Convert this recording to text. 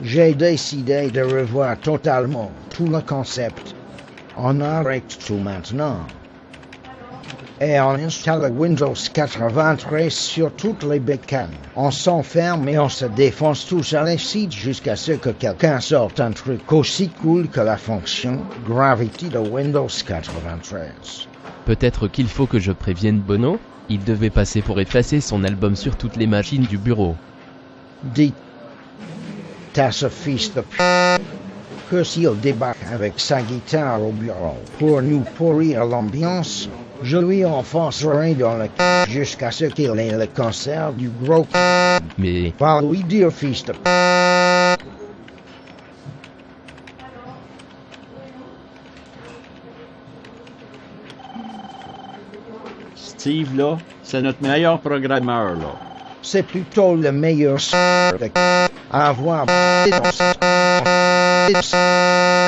J'ai décidé de revoir totalement tout le concept. On arrête tout maintenant. Et on installe Windows 93 sur toutes les bécanes. On s'enferme et on se défonce tous sur les sites jusqu'à ce que quelqu'un sorte un truc aussi cool que la fonction Gravity de Windows 93. Peut-être qu'il faut que je prévienne Bono Il devait passer pour effacer son album sur toutes les machines du bureau. Dites à ce fils de p... que s'il débarque avec sa guitare au bureau pour nous pourrir l'ambiance, je lui enfoncerai dans le c... jusqu'à ce qu'il ait le cancer du gros c... Mais Va lui dire fils de p... Steve, là, c'est notre meilleur programmeur, là. C'est plutôt le meilleur s... de c à avoir